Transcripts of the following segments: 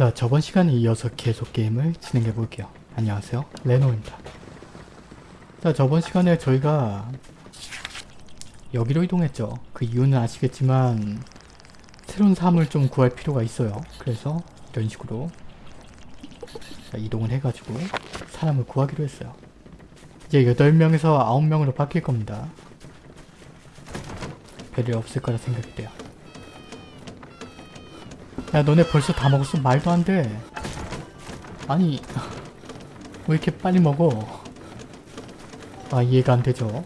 자 저번 시간에 이어서 계속 게임을 진행해 볼게요. 안녕하세요 레노입니다. 자 저번 시간에 저희가 여기로 이동했죠. 그 이유는 아시겠지만 새로운 사물을 좀 구할 필요가 있어요. 그래서 이런 식으로 자, 이동을 해가지고 사람을 구하기로 했어요. 이제 8명에서 9명으로 바뀔 겁니다. 별일 없을 거라 생각이 돼요. 야 너네 벌써 다 먹었어? 말도 안 돼. 아니 왜 이렇게 빨리 먹어? 아 이해가 안 되죠.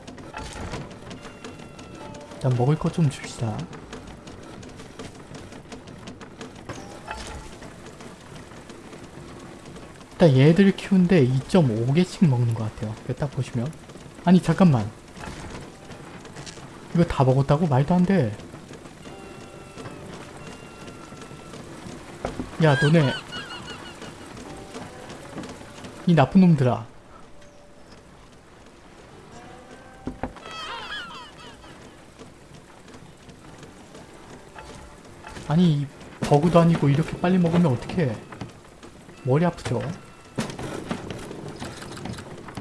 일단 먹을 것 좀 줍시다. 일단 얘들을 키우는데 2.5개씩 먹는 것 같아요. 딱 보시면. 아니 잠깐만. 이거 다 먹었다고? 말도 안 돼. 야 너네. 이 나쁜 놈들아. 아니 이 버그도 아니고 이렇게 빨리 먹으면 어떡해? 머리 아프죠?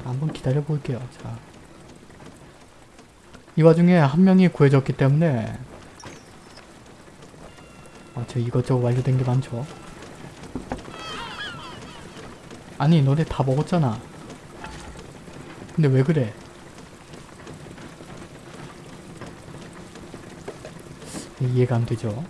한번 기다려 볼게요. 자. 이 와중에 한 명이 구해졌기 때문에 아, 저 이것저것 완료된 게 많죠. 아니 너네 다 먹었잖아. 근데 왜 그래? 이해가 안 되죠?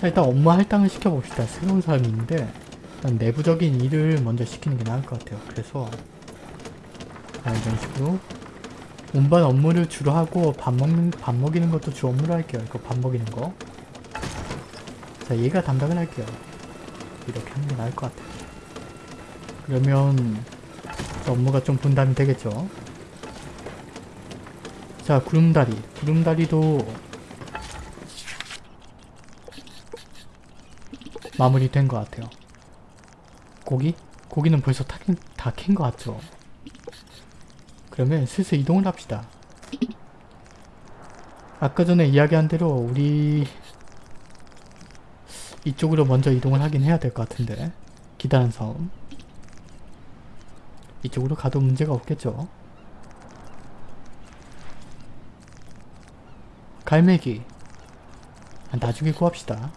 자 일단 업무 할당을 시켜봅시다. 새로운 사람이 있는데 일단 내부적인 일을 먼저 시키는 게 나을 것 같아요. 그래서 자 이런 식으로 운반 업무를 주로 하고 밥 먹는 밥 먹이는 것도 주 업무로 할게요 이거 밥 먹이는 거 자, 얘가 담당을 할게요. 이렇게 하는 게 나을 것 같아요. 그러면 업무가 좀 분담이 되겠죠. 자, 구름다리. 구름다리도 마무리된 것 같아요. 고기? 고기는 벌써 다 캔 것 같죠? 그러면 슬슬 이동을 합시다. 아까 전에 이야기한 대로 우리 이쪽으로 먼저 이동을 하긴 해야 될 것 같은데. 기다란 섬. 이쪽으로 가도 문제가 없겠죠? 갈매기. 아, 나중에 구합시다.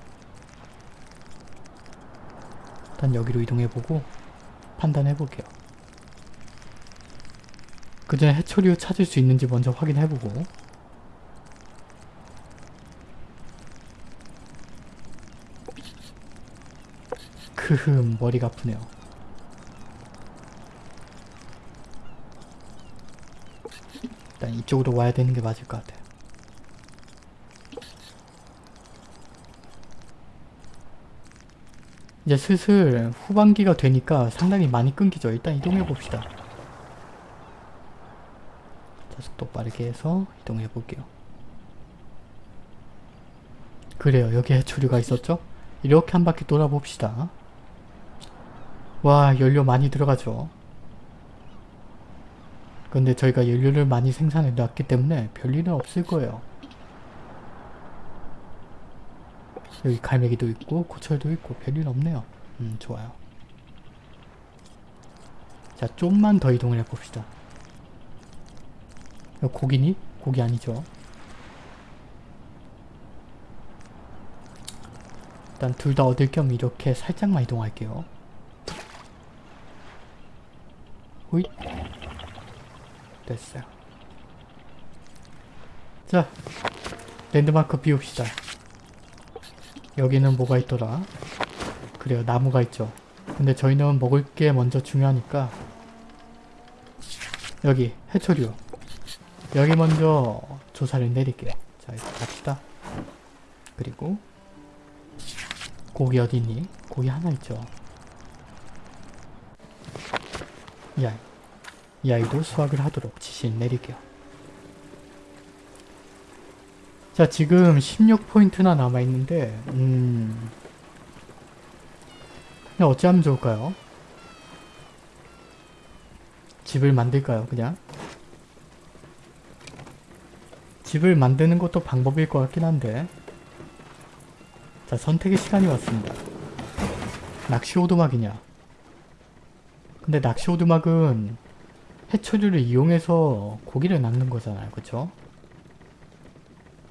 일단 여기로 이동해보고 판단해볼게요 그 전에 해초류 찾을 수 있는지 먼저 확인해보고 크흠 머리가 아프네요. 일단 이쪽으로 와야 되는 게 맞을 것 같아요. 이제 슬슬 후반기가 되니까 상당히 많이 끊기죠. 일단 이동해 봅시다. 자, 속도 빠르게 해서 이동해 볼게요. 그래요. 여기 해초류가 있었죠? 이렇게 한 바퀴 돌아봅시다. 와 연료 많이 들어가죠. 근데 저희가 연료를 많이 생산해 놨기 때문에 별일은 없을 거예요. 여기 갈매기도 있고 고철도 있고 별일 없네요. 음 좋아요. 자 좀만 더 이동을 해봅시다. 고기니? 고기 아니죠. 일단 둘 다 얻을 겸 이렇게 살짝만 이동할게요. 호잇 됐어요 자 랜드마크 비웁시다 여기는 뭐가 있더라 그래요 나무가 있죠 근데 저희는 먹을 게 먼저 중요하니까 여기 해초류 여기 먼저 조사를 내릴게요 자 이렇게 갑시다 그리고 고기 어디 있니? 고기 하나 있죠 이 아이. 이 아이도 수학을 하도록 지시 내릴게요. 자 지금 16포인트나 남아있는데 음... 어찌하면 좋을까요? 집을 만들까요 그냥? 집을 만드는 것도 방법일 것 같긴 한데 자 선택의 시간이 왔습니다. 낚시 오두막이냐 근데 낚시 오두막은 해초류를 이용해서 고기를 낚는 거잖아요. 그쵸?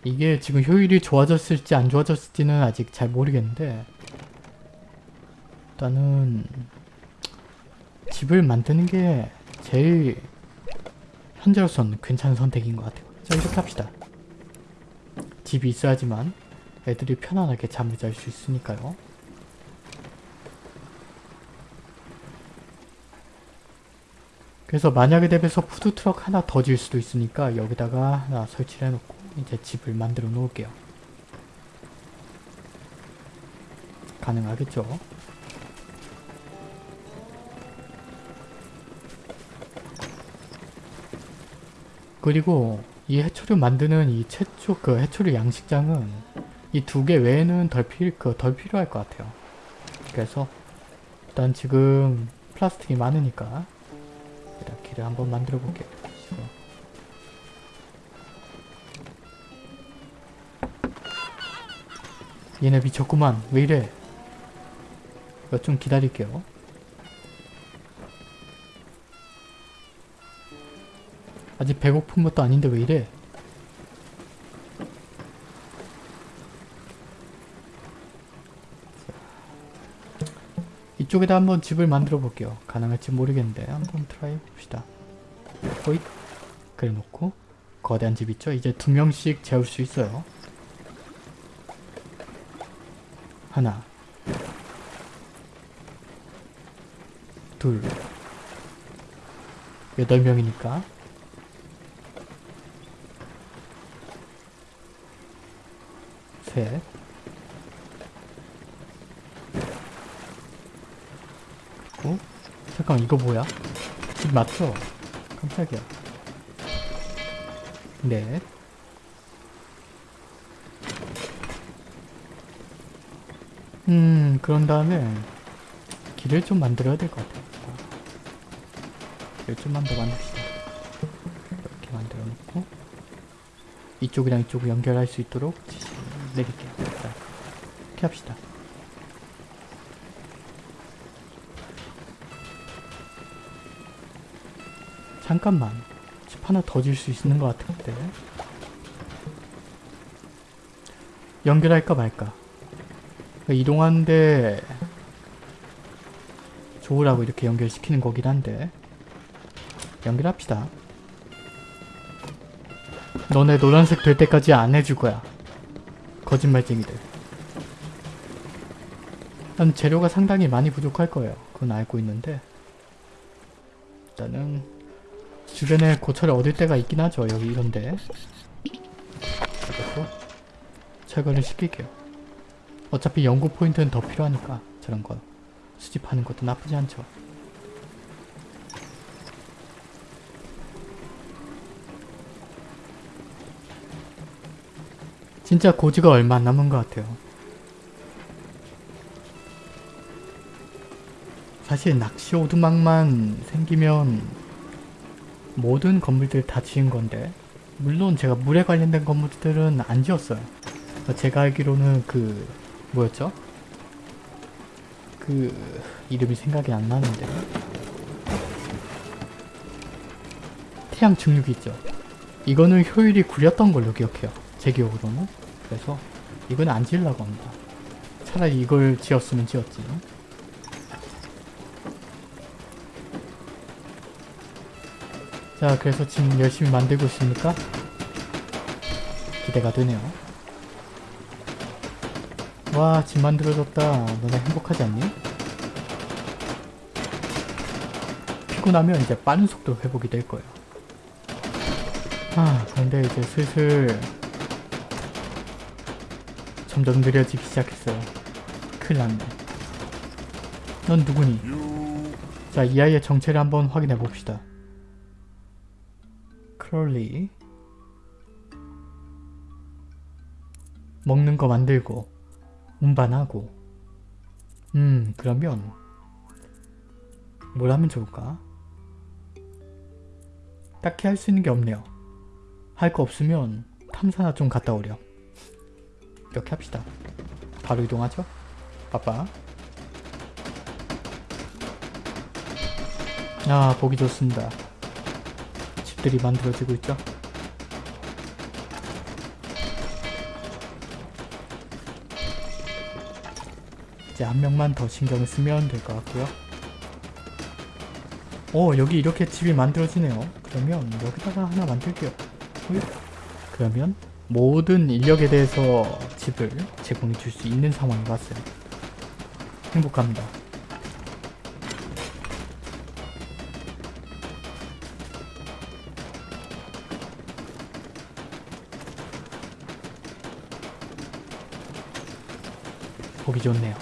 이게 지금 효율이 좋아졌을지 안 좋아졌을지는 아직 잘 모르겠는데 일단은 집을 만드는 게 제일 현재로서는 괜찮은 선택인 것 같아요. 자 이렇게 합시다. 집이 있어야지만 애들이 편안하게 잠을 잘 수 있으니까요. 그래서 만약에 대비해서 푸드트럭 하나 더 질 수도 있으니까 여기다가 하나 설치를 해놓고 이제 집을 만들어 놓을게요. 가능하겠죠? 그리고 이 해초류 만드는 이 최초 그 해초류 양식장은 이 두 개 외에는 덜, 필, 그, 덜 필요할 것 같아요. 그래서 일단 지금 플라스틱이 많으니까 일단 길을 한번 만들어 볼게요. 얘네 미쳤구만. 왜 이래? 이거 좀 기다릴게요. 아직 배고픈 것도 아닌데 왜 이래? 이쪽에다 한번 집을 만들어 볼게요. 가능할지 모르겠는데 한번 try 해봅시다. 호잇 그래 놓고 거대한 집 있죠? 이제 두 명씩 재울 수 있어요. 하나 둘 여덟 명이니까 셋 어? 잠깐 이거 뭐야? 집 맞죠? 깜짝이야 넷 음, 그런 다음에 길을 좀 만들어야 될 것 같아요. 길을 좀만 더 만듭시다. 이렇게 만들어 놓고 이쪽이랑 이쪽을 연결할 수 있도록 내릴게요. 자, 이렇게 합시다. 잠깐만. 집 하나 더 질 수 있는 것 같은데. 연결할까 말까. 이동하는데 좋으라고 이렇게 연결시키는 거긴 한데 연결합시다. 너네 노란색 될 때까지 안 해줄 거야. 거짓말쟁이들. 난 재료가 상당히 많이 부족할 거예요. 그건 알고 있는데 일단은 주변에 고철을 얻을 때가 있긴 하죠. 여기 이런데 그래서 철거를 시킬게요. 어차피 연구 포인트는 더 필요하니까 저런 거 수집하는 것도 나쁘지 않죠. 진짜 고지가 얼마 안 남은 것 같아요. 사실 낚시 오두막만 생기면 모든 건물들 다 지은 건데 물론 제가 물에 관련된 건물들은 안 지었어요. 제가 알기로는 그 뭐였죠? 그 이름이 생각이 안 나는데 태양 중력이 있죠. 이거는 효율이 구렸던 걸로 기억해요. 제 기억으로는. 그래서 이건 안 지으려고 합니다. 차라리 이걸 지었으면 지었지. 자 그래서 지금 열심히 만들고 있으니까 기대가 되네요. 와, 집 만들어졌다. 너네 행복하지 않니? 피곤하면 이제 빠른 속도로 회복이 될 거예요. 아, 근데 이제 슬슬 점점 느려지기 시작했어요. 큰일 났네. 넌 누구니? 자, 이 아이의 정체를 한번 확인해 봅시다. 크롤리 먹는 거 만들고 운반하고 음 그러면 뭘 하면 좋을까? 딱히 할 수 있는 게 없네요. 할 거 없으면 탐사나 좀 갔다 오렴. 이렇게 합시다. 바로 이동하죠. 빠빠. 아 보기 좋습니다. 집들이 만들어지고 있죠. 이제 한 명만 더 신경을 쓰면 될 것 같고요. 오 여기 이렇게 집이 만들어지네요. 그러면 여기다가 하나 만들게요. 그러면 모든 인력에 대해서 집을 제공해 줄 수 있는 상황이 왔어요. 행복합니다. 보기 좋네요.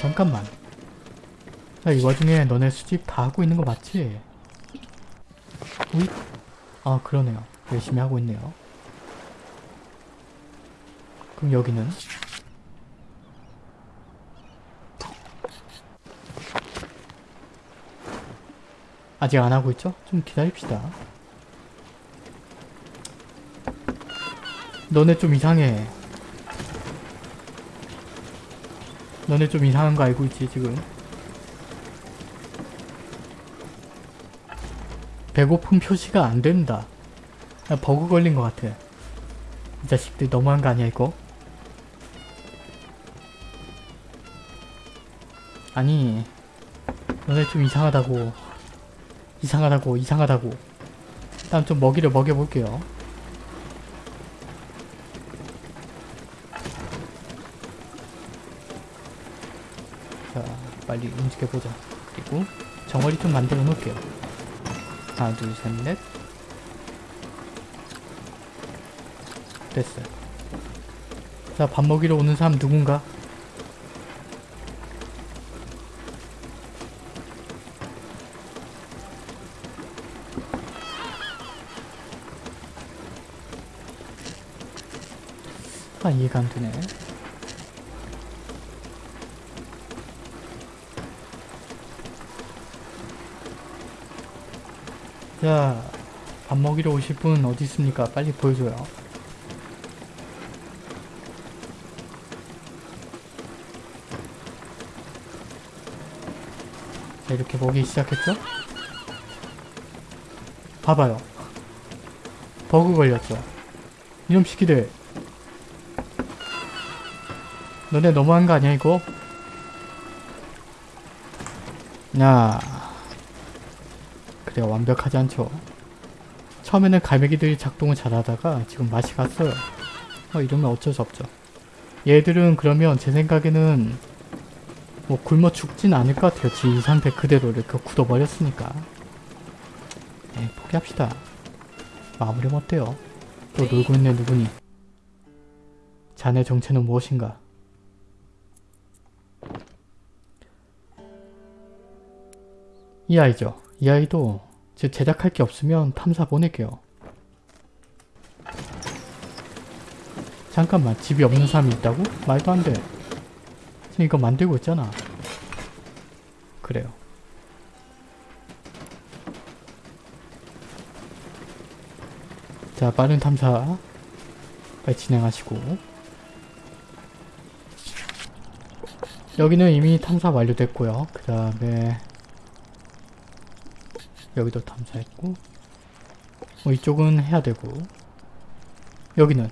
잠깐만. 자, 이 와중에 너네 수집 다 하고 있는 거 맞지? 우이? 아, 그러네요. 열심히 하고 있네요. 그럼 여기는? 아직 안 하고 있죠? 좀 기다립시다. 너네 좀 이상해. 너네 좀 이상한 거 알고 있지 지금? 배고픔 표시가 안 된다. 아, 버그 걸린 것 같아. 이 자식들 너무한 거 아니야 이거? 아니 너네 좀 이상하다고 이상하다고 이상하다고 일단 좀 먹이를 먹여볼게요. 자 빨리 움직여보자. 그리고 정어리 좀 만들어 놓을게요. 하나 둘셋넷 됐어요. 자 밥 먹이러 오는 사람 누군가? 아 이해가 안 되네. 자, 밥 먹이러 오실 분 어디 있습니까? 빨리 보여줘요. 이렇게 먹이기 시작했죠? 봐봐요. 버그 걸렸죠? 이놈 시키들. 너네 너무한 거 아니야, 이거? 야. 그래요 완벽하지 않죠 처음에는 갈매기들이 작동을 잘하다가 지금 맛이 갔어요 어 이러면 어쩔 수 없죠 얘들은 그러면 제 생각에는 뭐 굶어 죽진 않을 것 같아요. 지 상태 그대로 이렇게 굳어버렸으니까. 네 포기합시다. 마무리면 어때요? 또 놀고 있는 누구니? 자네 정체는 무엇인가? 이 아이죠. 이 아이도 제 제작할 게 없으면 탐사 보낼게요. 잠깐만 집이 없는 사람이 있다고? 말도 안 돼. 이거 만들고 있잖아. 그래요. 자 빠른 탐사 빨리 진행하시고 여기는 이미 탐사 완료됐고요. 그 다음에 여기도 탐사했고 뭐 이쪽은 해야 되고 여기는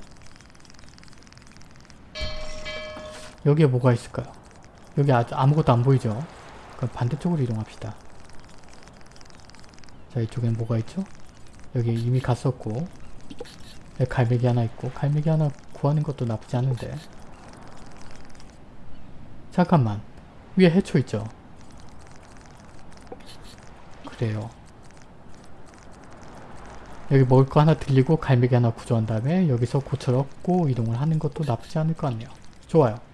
여기에 뭐가 있을까요? 여기 아, 아무것도 안 보이죠? 그럼 반대쪽으로 이동합시다. 자 이쪽엔 뭐가 있죠? 여기 이미 갔었고 여기 갈매기 하나 있고 갈매기 하나 구하는 것도 나쁘지 않은데 잠깐만 위에 해초 있죠? 그래요. 여기 먹을 거 하나 들리고 갈매기 하나 구조한 다음에 여기서 고철 얻고 이동을 하는 것도 나쁘지 않을 것 같네요. 좋아요.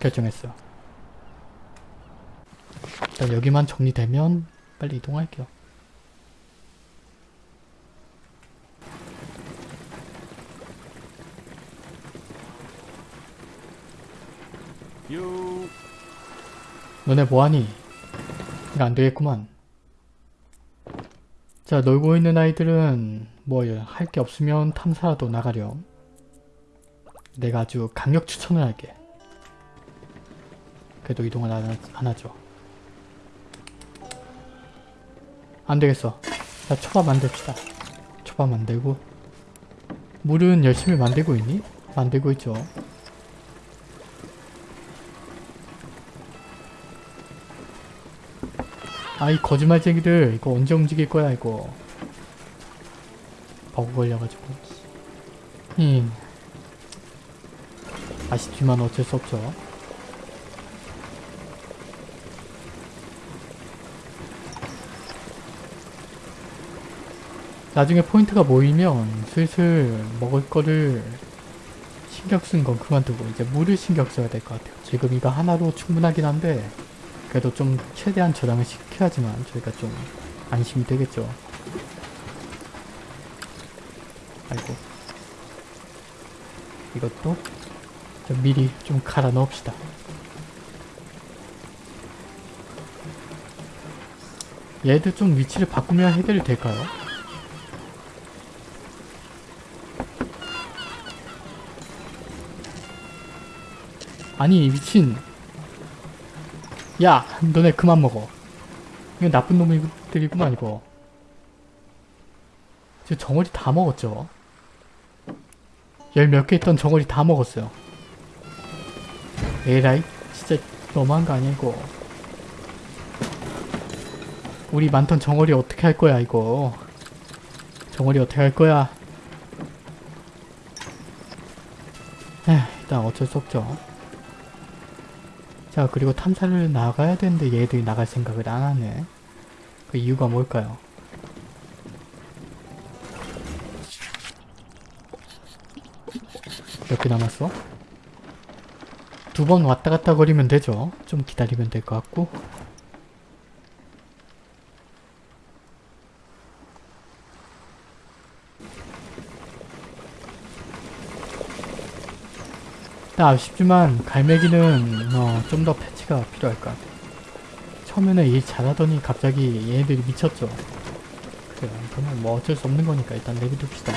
결정했어요. 일단 여기만 정리되면 빨리 이동할게요. 유 너네 뭐하니? 이거 안되겠구만. 자 놀고 있는 아이들은 뭐 할 게 없으면 탐사라도 나가렴. 내가 아주 강력 추천을 할게. 그래도 이동을 안, 하- 안 하죠. 안 되겠어. 자, 초밥 만듭시다. 초밥 만들고. 물은 열심히 만들고 있니? 만들고 있죠. 아 이 거짓말쟁이들 이거 언제 움직일 거야 이거 버그 걸려가지고 힝 아쉽지만 어쩔 수 없죠 나중에 포인트가 모이면 슬슬 먹을 거를 신경 쓴 건 그만두고 이제 물을 신경 써야 될 것 같아요 지금 이거 하나로 충분하긴 한데 그래도 좀 최대한 저장을 시켜야지만 저희가 좀 안심이 되겠죠. 아이고. 이것도 좀 미리 좀 갈아 넣읍시다. 얘들 좀 위치를 바꾸면 해결이 될까요? 아니 미친. 야 너네 그만 먹어. 이거 나쁜 놈들이구만 이거. 지금 정어리 다 먹었죠? 열 몇 개 있던 정어리 다 먹었어요. 에라이 진짜 너무한 거 아니야 이거? 우리 많던 정어리 어떻게 할 거야 이거? 정어리 어떻게 할 거야? 에휴 일단 어쩔 수 없죠 자 그리고 탐사를 나가야 되는데 얘들이 나갈 생각을 안 하네. 그 이유가 뭘까요? 몇 개 남았어? 두 번 왔다 갔다 거리면 되죠. 좀 기다리면 될 것 같고. 나 아쉽지만 갈매기는 어, 좀 더 패치가 필요할 것 같아. 처음에는 일 잘하더니 갑자기 얘네들이 미쳤죠. 그래, 그러면 뭐 어쩔 수 없는 거니까 일단 내비둡시다.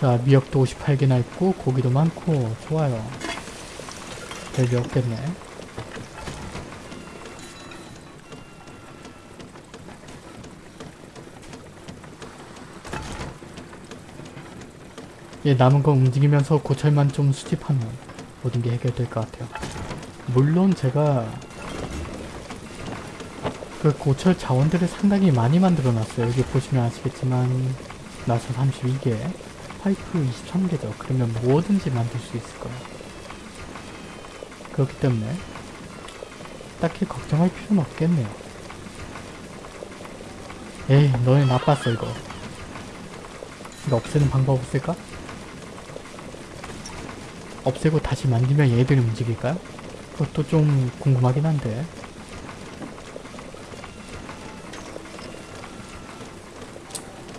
자, 미역도 58개나 있고 고기도 많고 좋아요. 별게 없겠네. 예, 남은 거 움직이면서 고철만 좀 수집하면 모든 게 해결될 것 같아요. 물론 제가 그 고철 자원들을 상당히 많이 만들어 놨어요. 여기 보시면 아시겠지만 나사 32개, 파이프 23개죠. 그러면 뭐든지 만들 수 있을 거예요. 그렇기 때문에 딱히 걱정할 필요는 없겠네요. 에이, 너네 나빴어 이거. 이거 없애는 방법 없을까? 없애고 다시 만들면 얘들이 움직일까요? 그것도 좀 궁금하긴 한데.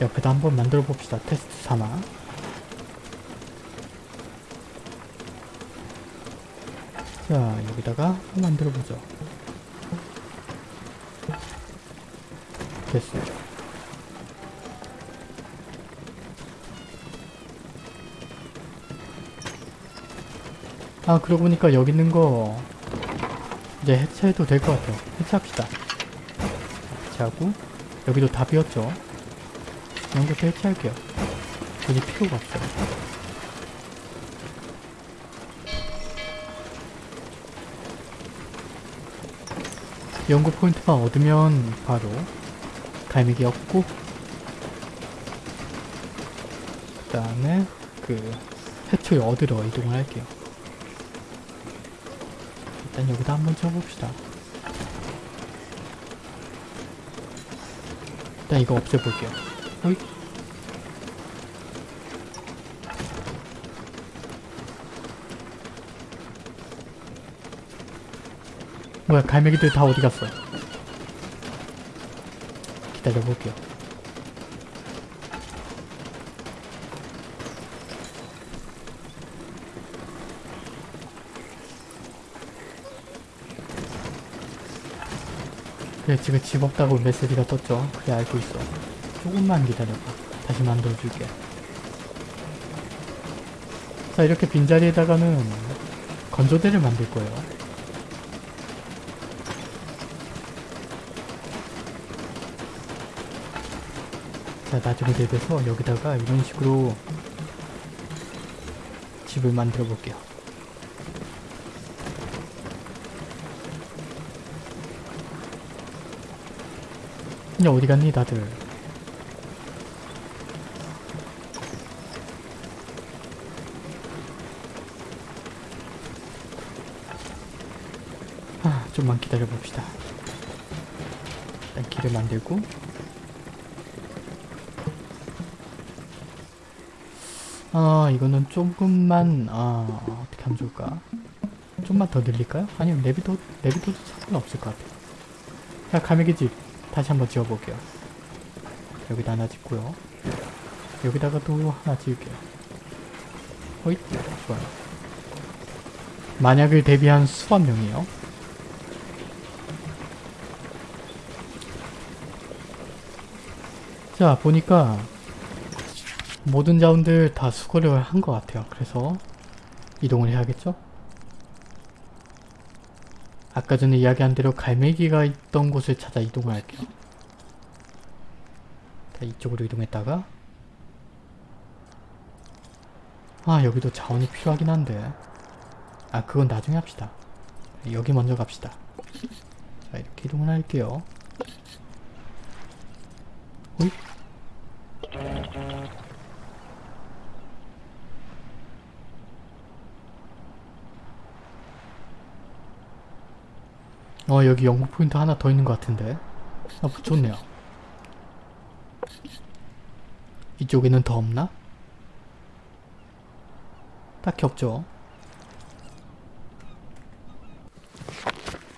옆에다 한번 만들어 봅시다. 테스트 삼아. 자 여기다가 만들어 보죠. 됐어요 아 그러고 보니까 여기 있는 거 이제 해체해도 될 것 같아요. 해체합시다. 해체하고 여기도 다 비었죠? 이런 것도 해체할게요. 굳이 필요가 없어요. 연구 포인트만 얻으면 바로 갈매기 얻고 그 다음에 그 해초에 얻으러 이동을 할게요 일단 여기다 한번 쳐봅시다. 일단 이거 없애볼게요. 어이? 뭐야 갈매기들 다 어디 갔어? 기다려볼게요. 그래 지금 집 없다고 메시지가 떴죠. 그래 알고 있어. 조금만 기다려봐. 다시 만들어줄게. 자 이렇게 빈자리에다가는 건조대를 만들 거예요. 자 나중에 대비해서 여기다가 이런 식으로 집을 만들어 볼게요 이제 어디 갔니 다들? 아 좀만 기다려 봅시다. 일단 길을 만들고. 아 이거는 조금만 아 어떻게 하면 좋을까? 좀만 더 늘릴까요? 아니면 내비도 내비도 상관없을 것 같아요. 자 가메기 집 다시 한번 지어볼게요. 여기다 하나 짓고요. 여기다가 또 하나 지을게요. 호잇. 좋아요. 만약을 대비한 수만 명이에요. 자 보니까 모든 자원들 다 수거를 한 것 같아요. 그래서 이동을 해야겠죠? 아까 전에 이야기한 대로 갈매기가 있던 곳을 찾아 이동을 할게요. 자, 이쪽으로 이동했다가 아 여기도 자원이 필요하긴 한데 아 그건 나중에 합시다. 여기 먼저 갑시다. 자 이렇게 이동을 할게요. 어 여기 영국 포인트 하나 더 있는 것 같은데. 아 좋네요. 이쪽에는 더 없나? 딱히 없죠.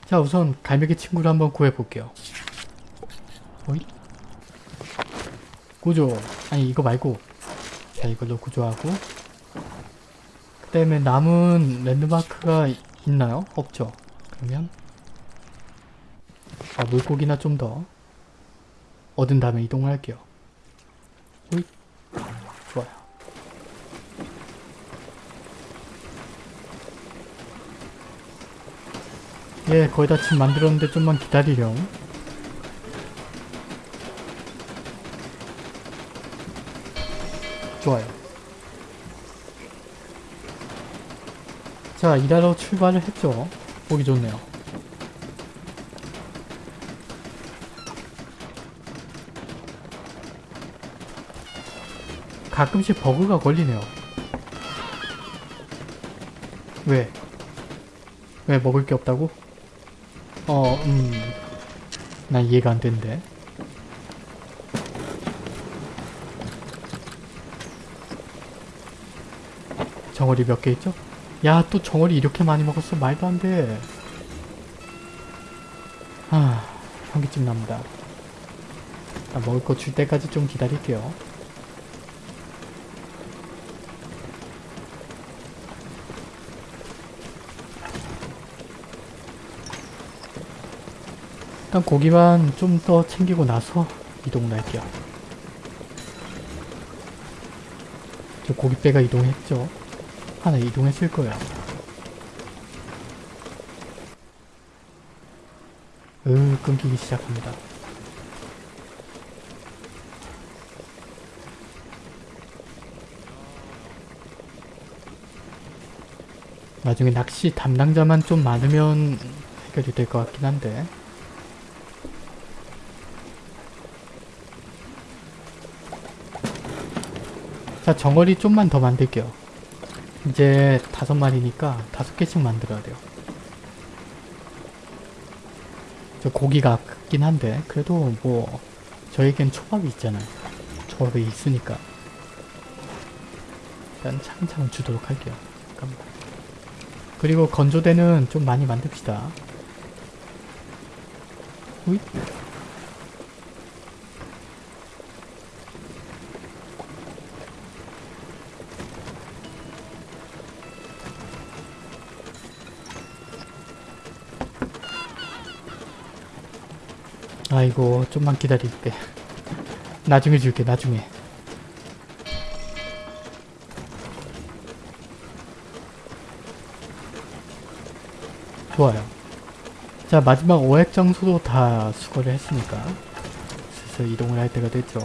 자 우선 갈매기 친구를 한번 구해볼게요. 어이? 구조. 아니 이거 말고. 자 이걸로 구조하고. 그 다음에 남은 랜드마크가 있나요? 없죠. 그러면 아, 물고기나 좀 더 얻은 다음에 이동을 할게요. 호잇. 좋아요. 예, 거의 다 집 만들었는데 좀만 기다리렴. 좋아요. 자, 일하러 출발을 했죠. 보기 좋네요. 가끔씩 버그가 걸리네요. 왜? 왜 먹을 게 없다고? 어, 음... 난 이해가 안 되는데. 정어리 몇 개 있죠? 야, 또 정어리 이렇게 많이 먹었어. 말도 안 돼. 아, 현기증 납니다. 나 먹을 거 줄 때까지 좀 기다릴게요. 일단 고기만 좀 더 챙기고 나서 이동을 할게요. 저 고깃배가 이동했죠? 하나 이동했을 거야. 으, 끊기기 시작합니다. 나중에 낚시 담당자만 좀 많으면 해결이 될 것 같긴 한데 자 정어리 좀만 더 만들게요. 이제 다섯 마리니까 다섯 개씩 만들어야 돼요. 저 고기가 아깝긴 한데 그래도 뭐 저에겐 초밥이 있잖아요. 초밥이 있으니까. 일단 차근차근 주도록 할게요. 잠깐만. 그리고 건조대는 좀 많이 만듭시다. 호잇 아이고 좀만 기다릴게. 나중에 줄게 나중에. 좋아요. 자 마지막 5핵 장소도 다 수거를 했으니까 슬슬 이동을 할 때가 됐죠.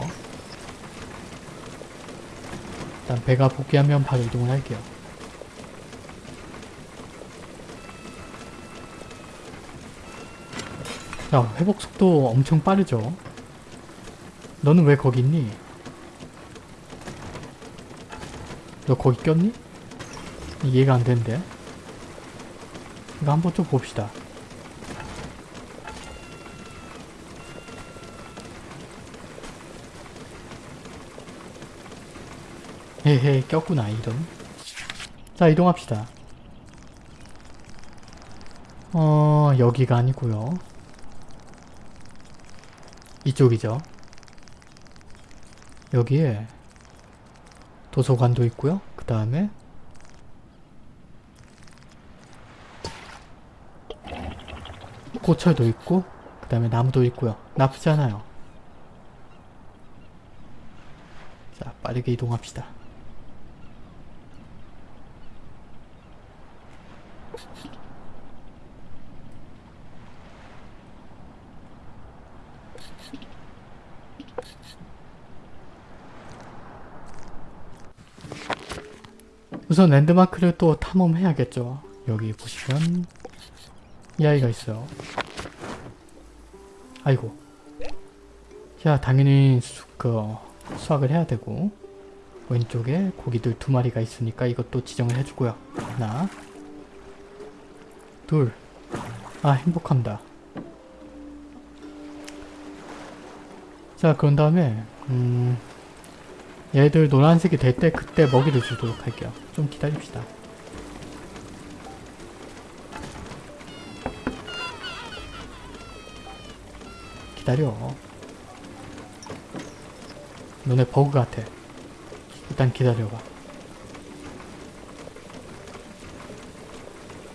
일단 배가 복귀하면 바로 이동을 할게요 자 회복 속도 엄청 빠르죠? 너는 왜 거기 있니? 너 거기 꼈니? 이해가 안 되는데. 이거 한번 좀 봅시다. 헤헤 꼈구나 이런 자 이동합시다. 어 여기가 아니고요 이쪽이죠. 여기에 도서관도 있고요. 그 다음에 고철도 있고 그 다음에 나무도 있고요. 나쁘지 않아요. 자 빠르게 이동합시다 우선 랜드마크를 또 탐험해야겠죠. 여기 보시면 이 아이가 있어요. 아이고. 자, 당연히 수, 그, 수확을 해야 되고 왼쪽에 고기들 두 마리가 있으니까 이것도 지정을 해주고요. 하나 둘 아, 행복합니다. 자, 그런 다음에 음... 얘들 노란색이 될 때 그때 먹이를 주도록 할게요. 좀 기다립시다. 기다려. 너네 버그 같아. 일단 기다려봐.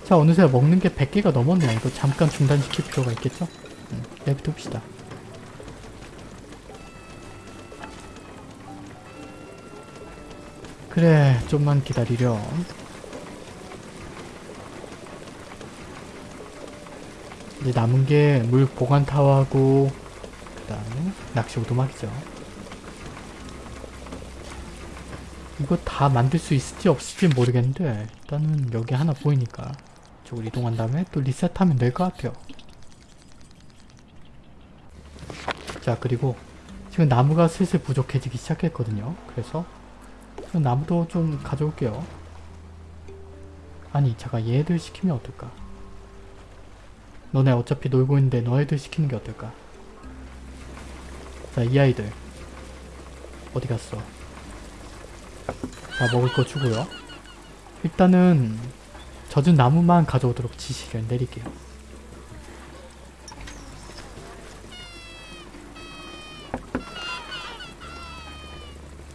자 어느새 먹는 게 100개가 넘었네요. 이거 잠깐 중단시킬 필요가 있겠죠? 음, 내비둡시다. 그래 좀만 기다리렴. 이제 남은 게 물 보관 타워하고 그 다음에 낚시 오도막이죠. 이거 다 만들 수 있을지 없을지 모르겠는데 일단은 여기 하나 보이니까 저걸 이동한 다음에 또 리셋하면 될 것 같아요. 자 그리고 지금 나무가 슬슬 부족해지기 시작했거든요. 그래서 나무도 좀 가져올게요. 아니 잠깐 얘들 시키면 어떨까? 너네 어차피 놀고 있는데 너희들 시키는 게 어떨까? 자 이 아이들 어디 갔어? 다 먹을 거 주고요. 일단은 젖은 나무만 가져오도록 지시를 내릴게요.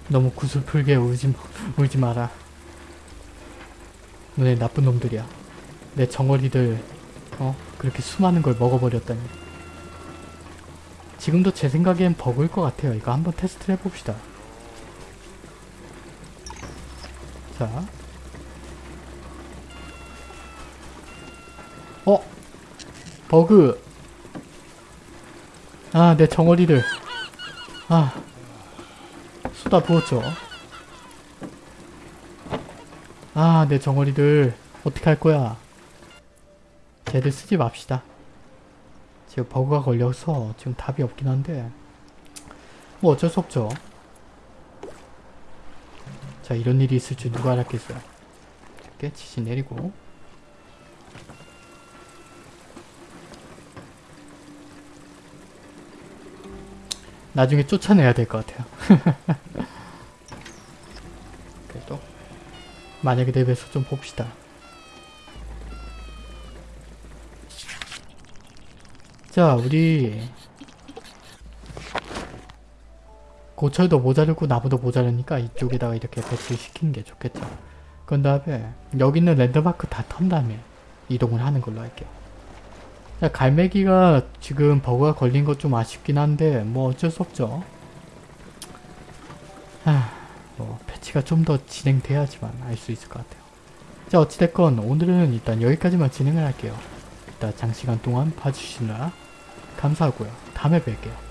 너무 구슬풀게 울지, 울지 마라. 너네 나쁜 놈들이야. 내 정어리들 어? 그렇게 수많은 걸 먹어버렸다니. 지금도 제 생각엔 버그일 것 같아요. 이거 한번 테스트를 해봅시다. 자. 어? 버그. 아, 내 정어리들. 아. 쏟아 부었죠. 아, 내 정어리들 어떻게 할 거야? 쟤들 쓰지 맙시다. 지금 버그가 걸려서 지금 답이 없긴 한데 뭐 어쩔 수 없죠. 자, 이런 일이 있을 줄 누가 알았겠어요. 이렇게 지시 내리고 나중에 쫓아내야 될 것 같아요. 그래도 만약에 대비해서 좀 봅시다. 자 우리 고철도 모자르고 나무도 모자르니까 이쪽에다가 이렇게 배치시키는 게 좋겠죠. 그런 다음에 여기 있는 랜드마크 다 턴 다음에 이동을 하는 걸로 할게요. 자, 갈매기가 지금 버그가 걸린 것 좀 아쉽긴 한데 뭐 어쩔 수 없죠. 하, 뭐 패치가 좀 더 진행돼야지만 알 수 있을 것 같아요. 자 어찌됐건 오늘은 일단 여기까지만 진행을 할게요. 일단 장시간 동안 봐주시느라 감사하고요. 다음에 뵐게요.